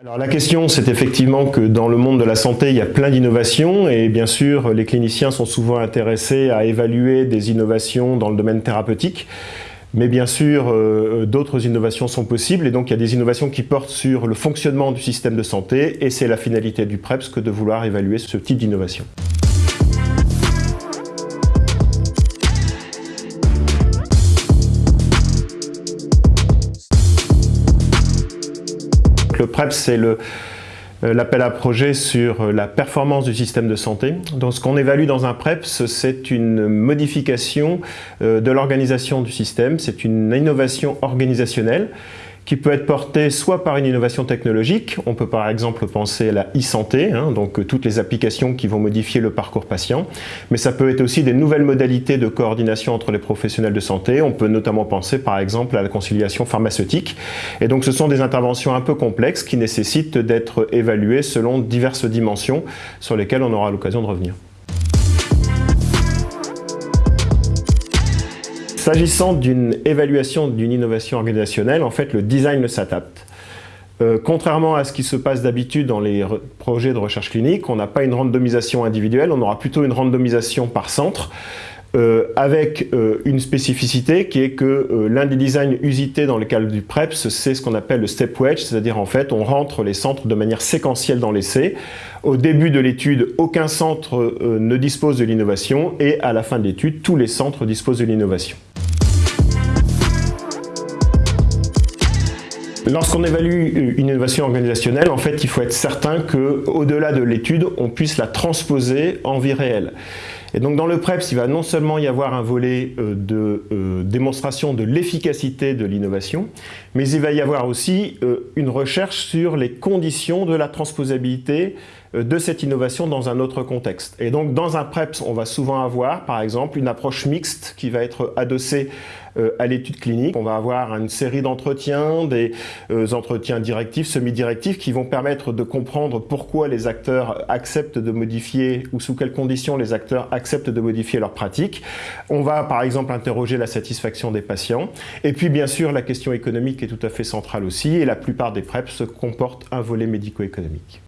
Alors la question, c'est effectivement que dans le monde de la santé, il y a plein d'innovations et bien sûr, les cliniciens sont souvent intéressés à évaluer des innovations dans le domaine thérapeutique. Mais bien sûr, euh, d'autres innovations sont possibles et donc il y a des innovations qui portent sur le fonctionnement du système de santé et c'est la finalité du PREPS que de vouloir évaluer ce type d'innovation. Le PREPS, c'est euh, l'appel à projet sur euh, la performance du système de santé. Donc ce qu'on évalue dans un PREPS, c'est une modification euh, de l'organisation du système, c'est une innovation organisationnelle qui peut être porté soit par une innovation technologique, on peut par exemple penser à la e-santé, hein, donc euh, toutes les applications qui vont modifier le parcours patient, mais ça peut être aussi des nouvelles modalités de coordination entre les professionnels de santé, on peut notamment penser par exemple à la conciliation pharmaceutique, et donc ce sont des interventions un peu complexes qui nécessitent d'être évaluées selon diverses dimensions sur lesquelles on aura l'occasion de revenir. S'agissant d'une évaluation d'une innovation organisationnelle, en fait, le design s'adapte. Euh, contrairement à ce qui se passe d'habitude dans les projets de recherche clinique, on n'a pas une randomisation individuelle, on aura plutôt une randomisation par centre, euh, avec euh, une spécificité qui est que l'un des designs usités dans le cadre du PREPS, c'est ce qu'on appelle le step wedge, c'est-à-dire en fait on rentre les centres de manière séquentielle dans l'essai. Au début de l'étude, aucun centre ne dispose de l'innovation et à la fin de l'étude, tous les centres disposent de l'innovation. Lorsqu'on évalue une innovation organisationnelle, en fait, il faut être certain qu'au-delà de l'étude, on puisse la transposer en vie réelle. Et donc dans le PREPS, il va non seulement y avoir un volet euh, de euh, démonstration de l'efficacité de l'innovation, mais il va y avoir aussi euh, une recherche sur les conditions de la transposabilité de cette innovation dans un autre contexte. Et donc dans un PREPS, on va souvent avoir par exemple une approche mixte qui va être adossée à l'étude clinique. On va avoir une série d'entretiens, des entretiens directifs, semi-directifs qui vont permettre de comprendre pourquoi les acteurs acceptent de modifier ou sous quelles conditions les acteurs acceptent de modifier leurs pratiques. On va par exemple interroger la satisfaction des patients. Et puis bien sûr, la question économique est tout à fait centrale aussi et la plupart des PrEP comportent un volet médico-économique.